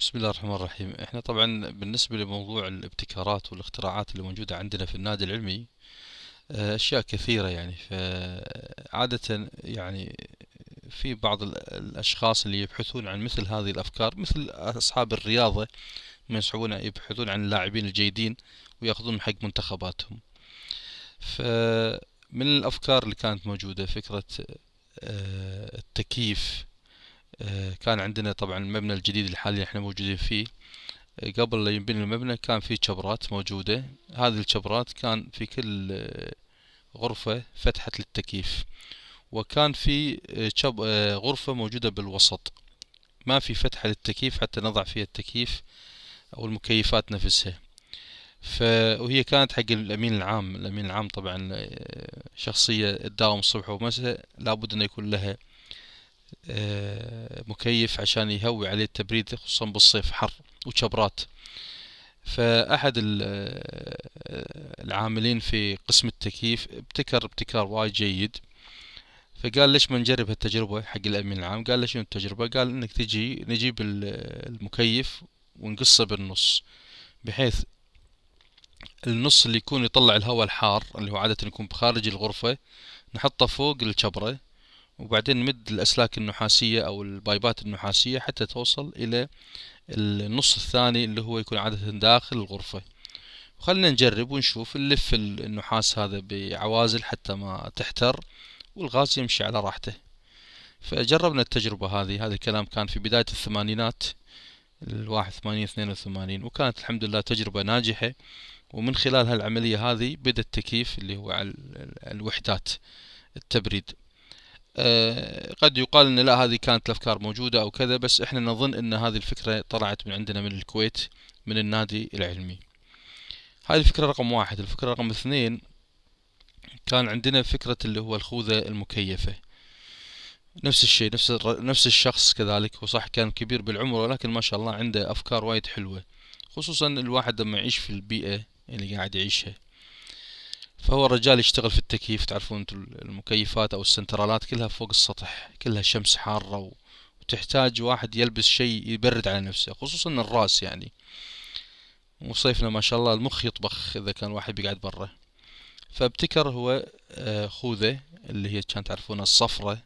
بسم الله الرحمن الرحيم. إحنا طبعا بالنسبة لموضوع الابتكارات والاختراعات اللي موجودة عندنا في النادي العلمي آه، أشياء كثيرة يعني. فعادة يعني في بعض الأشخاص اللي يبحثون عن مثل هذه الأفكار مثل أصحاب الرياضة من يسعون يبحثون عن اللاعبين الجيدين ويأخذون حق منتخباتهم. فمن الأفكار اللي كانت موجودة فكرة آه، التكييف كان عندنا طبعا المبنى الجديد الحالي إحنا موجودين فيه. آه، قبل لا ينبني المبنى كان في شبرات موجودة. هذه الشبرات كان في كل آه، غرفة فتحة للتكييف. وكان في غرفة موجودة بالوسط. ما في فتحة للتكييف حتى نضع فيها التكييف أو المكيفات نفسها. ف... وهي كانت حق الأمين العام. الأمين العام طبعا شخصية تداوم الصبح ومساء لابد أن يكون لها آه، مكيف عشان يهوي عليه التبريد خصوصا بالصيف حر وشبرات. فأحد آه، العاملين في قسم التكييف ابتكر ابتكار وايد جيد. فقال ليش ما نجرب هالتجربة حق الأمين العام؟ قال شنو التجربة؟ قال إنك تجي نجيب المكيف ونقصه بالنص بحيث النص اللي يكون يطلع الهواء الحار اللي هو عادة يكون بخارج الغرفة نحطه فوق الشبرة وبعدين نمد الأسلاك النحاسية أو البايبات النحاسية حتى توصل إلى النص الثاني اللي هو يكون عادة داخل الغرفة. وخلنا نجرب ونشوف نلف النحاس هذا بعوازل حتى ما تحتر والغاز يمشي على راحته. فجربنا التجربة هذه. هذا الكلام كان في بداية الثمانينات الواحد ثمانين اثنين وثمانين وكانت الحمد لله تجربة ناجحة. ومن خلال هالعملية هذه بدأ التكييف اللي هو على الوحدات التبريد. قد يقال إن لا هذه كانت الأفكار موجودة أو كذا بس إحنا نظن إن هذه الفكرة طلعت من عندنا من الكويت من النادي العلمي. هذه الفكرة رقم واحد. الفكرة رقم اثنين كان عندنا فكرة اللي هو الخوذة المكيفة. نفس الشيء نفس نفس الشخص كذلك هو صح كان كبير بالعمر ولكن ما شاء الله عنده أفكار وايد حلوة. خصوصا الواحد لما يعيش في البيئة اللي قاعد يعيشها. فهو الرجال يشتغل في التكييف تعرفون المكيفات أو السنترالات كلها فوق السطح كلها شمس حارة وتحتاج واحد يلبس شيء يبرد على نفسه خصوصا الراس يعني. وصيفنا ما شاء الله المخ يطبخ إذا كان واحد بيقعد برا. فابتكر هو آه، خوذة اللي هي كانت تعرفونها الصفرة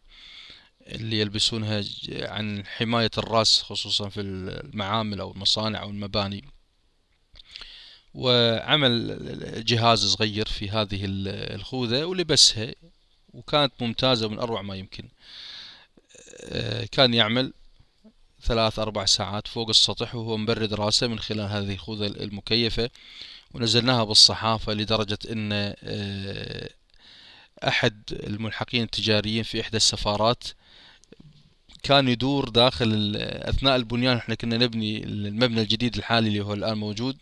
اللي يلبسونها عن حماية الراس خصوصا في المعامل أو المصانع أو المباني. وعمل جهاز صغير في هذه الخوذة ولبسها وكانت ممتازة من أروع ما يمكن. آه، كان يعمل ثلاث أربع ساعات فوق السطح وهو مبرد راسه من خلال هذه الخوذة المكيفة ونزلناها بالصحافة لدرجة أن آه، أحد الملحقين التجاريين في إحدى السفارات كان يدور داخل أثناء البنيان إحنا كنا نبني المبنى الجديد الحالي اللي هو الآن موجود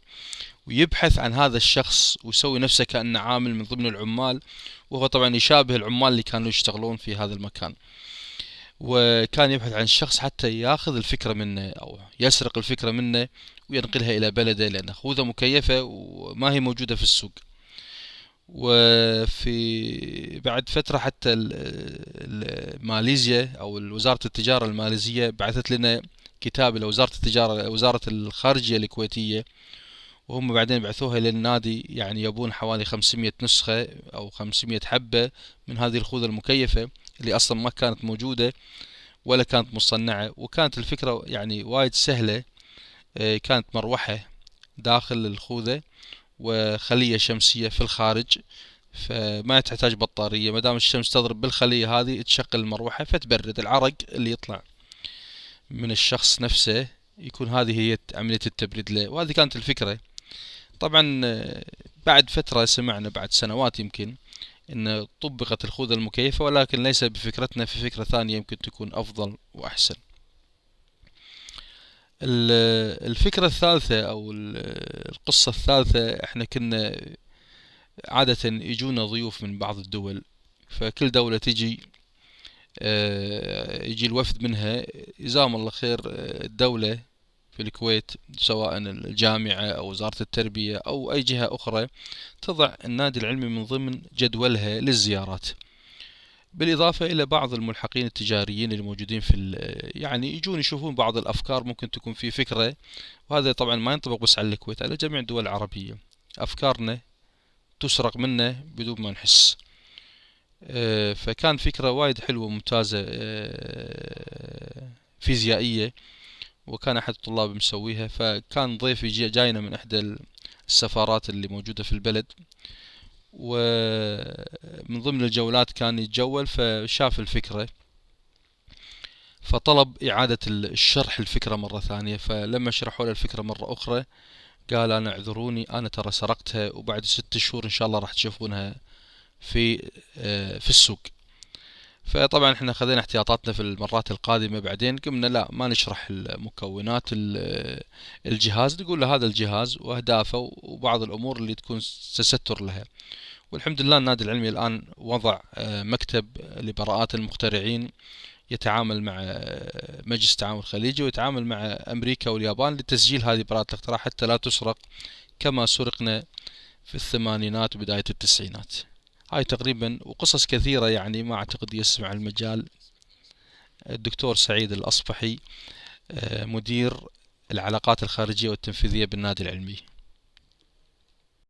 ويبحث عن هذا الشخص ويسوي نفسه كأنه عامل من ضمن العمال وهو طبعا يشابه العمال اللي كانوا يشتغلون في هذا المكان. وكان يبحث عن الشخص حتى ياخذ الفكرة منه أو يسرق الفكرة منه وينقلها إلى بلده لأن خوذة مكيفة وما هي موجودة في السوق. وفي بعد فترة حتى ماليزيا أو وزارة التجارة الماليزية بعثت لنا كتاب إلى وزارة التجارة وزارة الخارجية الكويتية وهم بعدين بعثوها للنادي يعني يبون حوالي 500 نسخة أو 500 حبة من هذه الخوذة المكيفة اللي أصلا ما كانت موجودة ولا كانت مصنعة. وكانت الفكرة يعني وايد سهلة آه، كانت مروحة داخل الخوذة. وخلية شمسية في الخارج فما تحتاج بطارية. ما دام الشمس تضرب بالخلية هذه تشغل المروحة فتبرد العرق اللي يطلع من الشخص نفسه يكون هذه هي عملية التبريد له. وهذه كانت الفكرة. طبعا بعد فترة سمعنا بعد سنوات يمكن إن طبقت الخوذة المكيفة ولكن ليس بفكرتنا في فكرة ثانية يمكن تكون أفضل وأحسن. الفكرة الثالثة أو القصة الثالثة إحنا كنا عادة يجونا ضيوف من بعض الدول فكل دولة تجي آه، يجي الوفد منها. جزاهم الله خير آه، الدولة في الكويت سواء الجامعة أو وزارة التربية أو أي جهة أخرى تضع النادي العلمي من ضمن جدولها للزيارات. بالإضافة إلى بعض الملحقين التجاريين اللي موجودين في يعني يجون يشوفون بعض الأفكار ممكن تكون في فكرة وهذا طبعا ما ينطبق بس على الكويت على جميع الدول العربية. أفكارنا تسرق منا بدون ما نحس. آه، فكان فكرة وايد حلوة ممتازة آه، فيزيائية وكان أحد الطلاب مسويها. فكان ضيفي جاينا من إحدى السفارات اللي موجودة في البلد. ومن ضمن الجولات كان يتجول فشاف الفكرة فطلب إعادة الشرح الفكرة مرة ثانية. فلما شرحوا له الفكرة مرة أخرى قال أنا اعذروني أنا ترى سرقتها وبعد ست شهور إن شاء الله راح تشوفونها في آه، في السوق. فطبعا إحنا خذينا احتياطاتنا في المرات القادمة بعدين. قمنا لا ما نشرح المكونات الجهاز. نقول له هذا الجهاز وأهدافه وبعض الأمور اللي تكون تستر لها. والحمد لله النادي العلمي الآن وضع آه، مكتب لبراءات المخترعين يتعامل مع آه، مجلس التعاون الخليجي ويتعامل مع أمريكا واليابان لتسجيل هذه براءات الاختراع حتى لا تسرق كما سرقنا في الثمانينات وبداية التسعينات. هاي تقريبا وقصص كثيرة يعني ما أعتقد يسمع المجال. الدكتور سعيد الأصبحي آه، مدير العلاقات الخارجية والتنفيذية بالنادي العلمي.